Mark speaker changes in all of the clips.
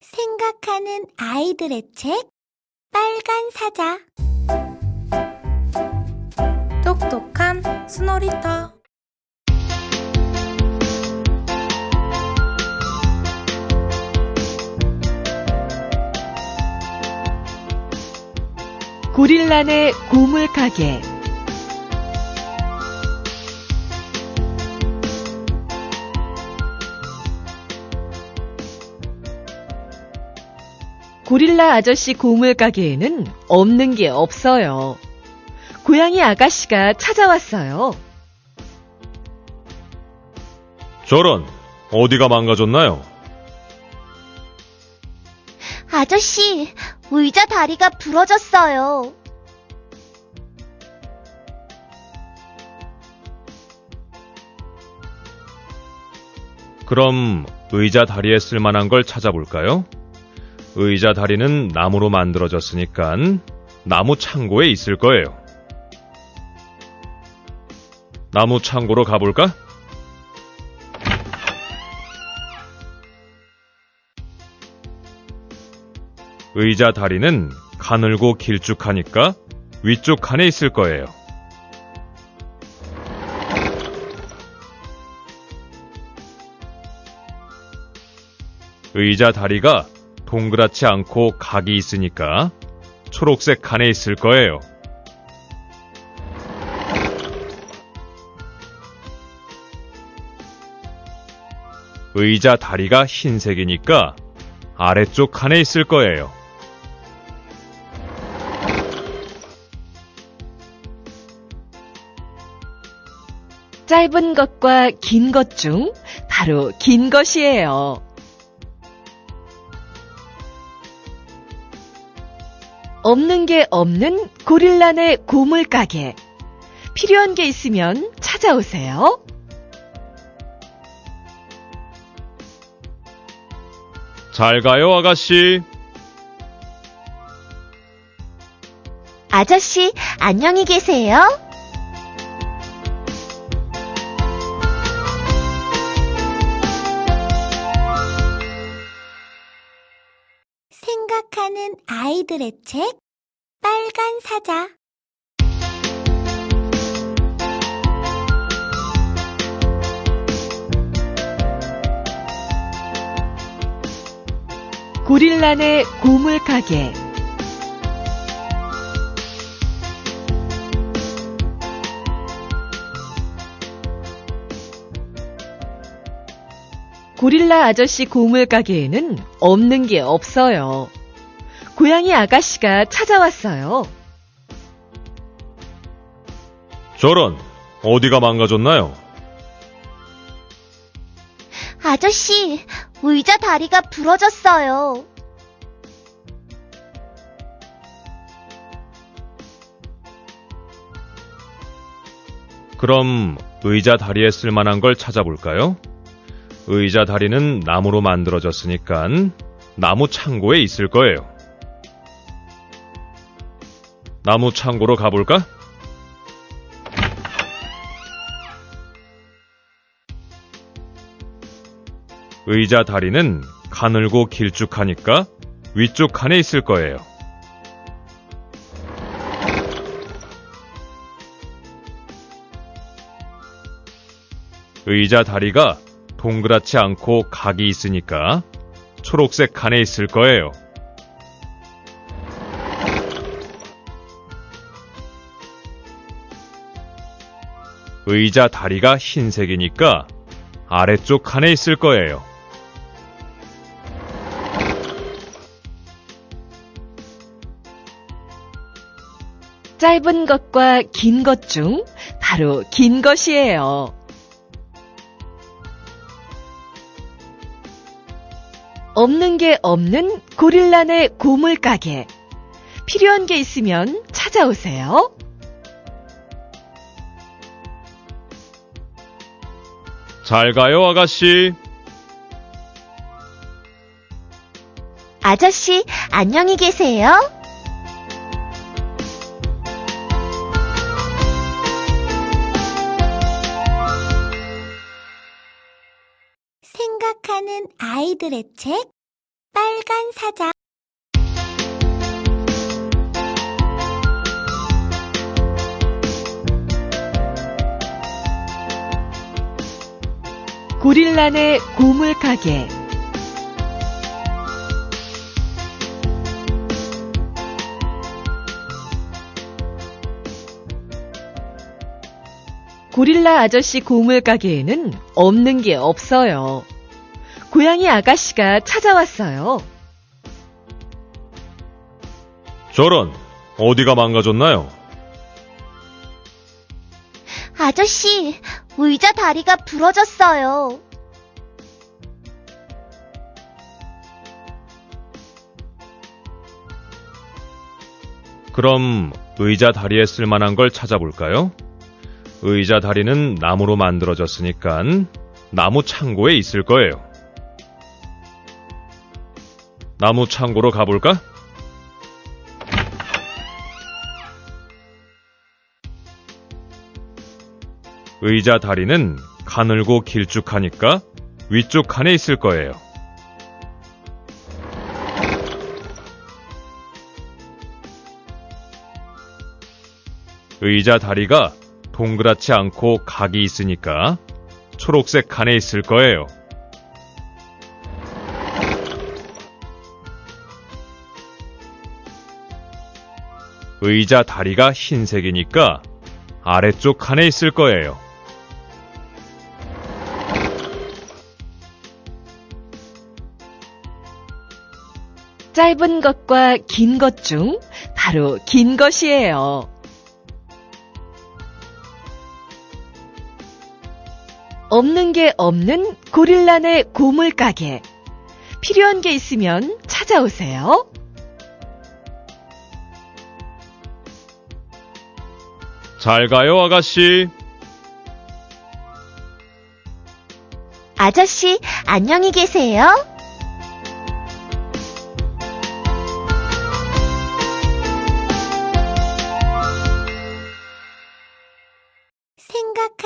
Speaker 1: 생각하는 아이들의 책 빨간 사자.
Speaker 2: 똑똑한 스노리터.
Speaker 3: 고릴라네 고물 가게 고릴라 아저씨 고물 가게에는 없는 게 없어요. 고양이 아가씨가 찾아왔어요.
Speaker 4: 저런, 어디가 망가졌나요?
Speaker 1: 아저씨 의자 다리가 부러졌어요.
Speaker 4: 그럼 의자 다리에 쓸만한 걸 찾아볼까요? 의자 다리는 나무로 만들어졌으니까 나무 창고에 있을 거예요. 나무 창고로 가볼까? 의자 다리는 가늘고 길쭉하니까 위쪽 칸에 있을 거예요. 의자 다리가 동그랗지 않고 각이 있으니까 초록색 칸에 있을 거예요. 의자 다리가 흰색이니까 아래쪽 칸에 있을 거예요.
Speaker 3: 짧은 것과 긴 것 중 바로 긴 것이에요. 없는 게 없는 고릴라네 고물 가게. 필요한 게 있으면 찾아오세요.
Speaker 4: 잘 가요, 아가씨.
Speaker 1: 아저씨 안녕히 계세요. 생각하는 아이들의 책 빨간 사자
Speaker 3: 고릴라네 고물 가게. 고릴라 아저씨 고물 가게에는 없는 게 없어요. 고양이 아가씨가 찾아왔어요.
Speaker 4: 저런, 어디가 망가졌나요?
Speaker 1: 아저씨 의자 다리가 부러졌어요.
Speaker 4: 그럼 의자 다리에 쓸만한 걸 찾아볼까요? 의자 다리는 나무로 만들어졌으니까 나무 창고에 있을 거예요. 나무 창고로 가볼까? 의자 다리는 가늘고 길쭉하니까 위쪽 칸에 있을 거예요. 의자 다리가 동그랗지 않고 각이 있으니까 초록색 칸에 있을 거예요. 의자 다리가 흰색이니까 아래쪽 칸에 있을 거예요.
Speaker 3: 짧은 것과 긴 것 중 바로 긴 것이에요. 없는 게 없는 고릴라네 고물 가게. 필요한 게 있으면 찾아오세요.
Speaker 4: 잘 가요, 아가씨.
Speaker 1: 아저씨 안녕히 계세요. 생각하는 아이들의 책 빨간 사자.
Speaker 3: 고릴라네 고물 가게. 고릴라 아저씨 고물 가게에는 없는 게 없어요. 고양이 아가씨가 찾아왔어요.
Speaker 4: 저런, 어디가 망가졌나요?
Speaker 1: 아저씨, 의자 다리가 부러졌어요.
Speaker 4: 그럼 의자 다리에 쓸만한 걸 찾아볼까요? 의자 다리는 나무로 만들어졌으니까 나무 창고에 있을 거예요. 나무 창고로 가볼까? 의자 다리는 가늘고 길쭉하니까 위쪽 칸에 있을 거예요. 의자 다리가 동그랗지 않고 각이 있으니까 초록색 칸에 있을 거예요. 의자 다리가 흰색이니까 아래쪽 칸에 있을 거예요.
Speaker 3: 짧은 것과 긴 것 중 바로 긴 것이에요. 없는 게 없는 고릴라네 고물 가게. 필요한 게 있으면 찾아오세요.
Speaker 4: 잘 가요, 아가씨.
Speaker 1: 아저씨, 안녕히 계세요.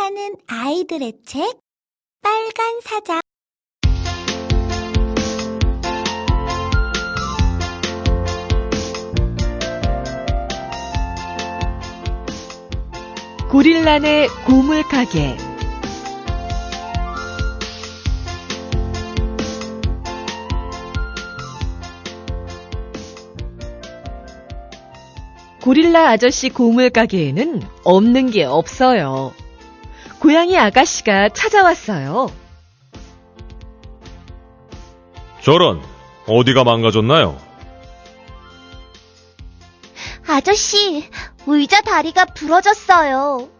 Speaker 1: 생각하는 아이들의 책, 빨간 사자.
Speaker 3: 고릴라네 고물 가게. 고릴라 아저씨 고물 가게에는 없는 게 없어요. 고양이 아가씨가 찾아왔어요.
Speaker 4: 저런, 어디가 망가졌나요?
Speaker 1: 아저씨, 의자 다리가 부러졌어요.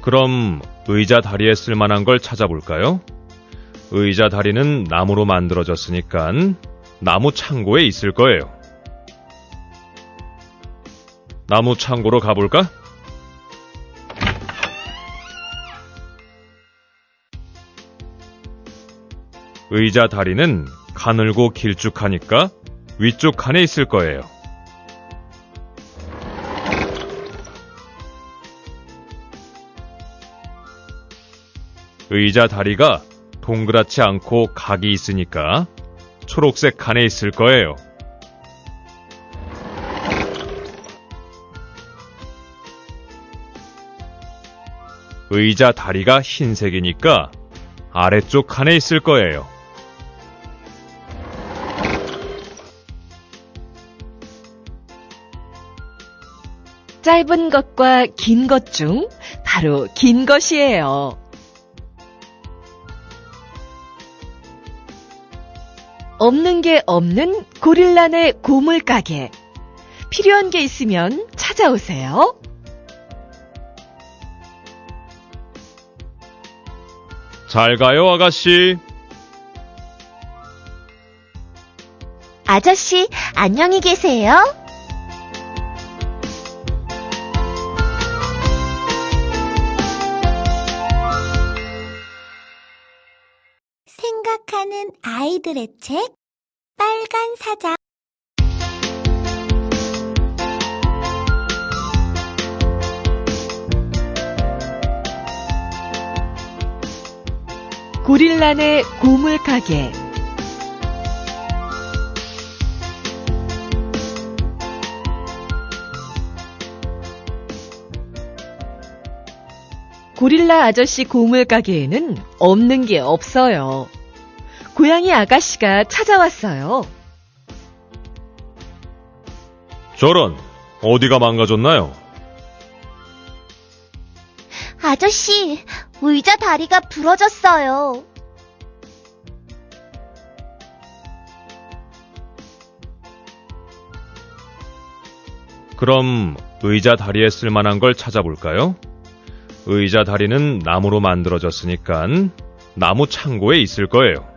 Speaker 4: 그럼 의자 다리에 쓸만한 걸 찾아볼까요? 의자 다리는 나무로 만들어졌으니까 나무 창고에 있을 거예요. 나무 창고로 가볼까? 의자 다리는 가늘고 길쭉하니까 위쪽 칸에 있을 거예요. 의자 다리가 동그랗지 않고 각이 있으니까 초록색 칸에 있을 거예요. 의자 다리가 흰색이니까 아래쪽 칸에 있을 거예요.
Speaker 3: 짧은 것과 긴 것 중 바로 긴 것이에요. 없는 게 없는 고릴라네 고물 가게. 필요한 게 있으면 찾아오세요.
Speaker 4: 잘 가요, 아가씨.
Speaker 1: 아저씨, 안녕히 계세요. 생각하는 아이들의 책, 빨간 사자.
Speaker 3: 고릴라네 고물 가게 고릴라 아저씨 고물 가게에는 없는 게 없어요. 고양이 아가씨가 찾아왔어요.
Speaker 4: 저런, 어디가 망가졌나요?
Speaker 1: 아저씨, 의자 다리가 부러졌어요.
Speaker 4: 그럼 의자 다리에 쓸만한 걸 찾아볼까요? 의자 다리는 나무로 만들어졌으니까 나무 창고에 있을 거예요.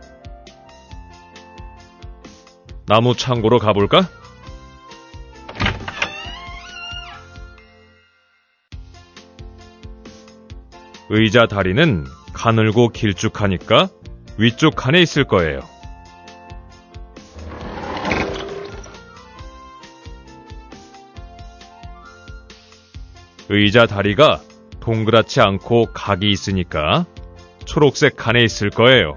Speaker 4: 나무 창고로 가볼까? 의자 다리는 가늘고 길쭉하니까 위쪽 칸에 있을 거예요. 의자 다리가 동그랗지 않고 각이 있으니까 초록색 칸에 있을 거예요.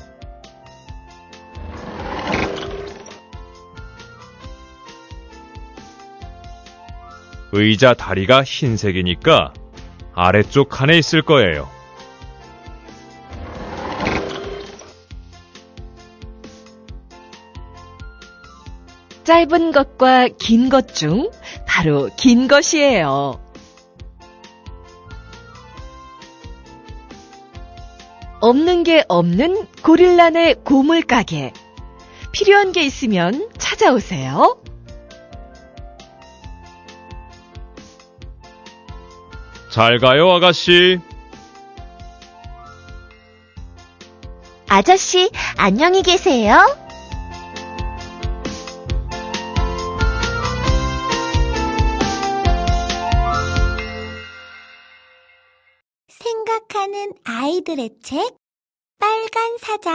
Speaker 4: 의자 다리가 흰색이니까 아래쪽 칸에 있을 거예요.
Speaker 3: 짧은 것과 긴 것 중 바로 긴 것이에요. 없는 게 없는 고릴라네 고물 가게. 필요한 게 있으면 찾아오세요.
Speaker 4: 잘 가요, 아가씨.
Speaker 1: 아저씨, 안녕히 계세요. 아이들의 책, 빨간 사자.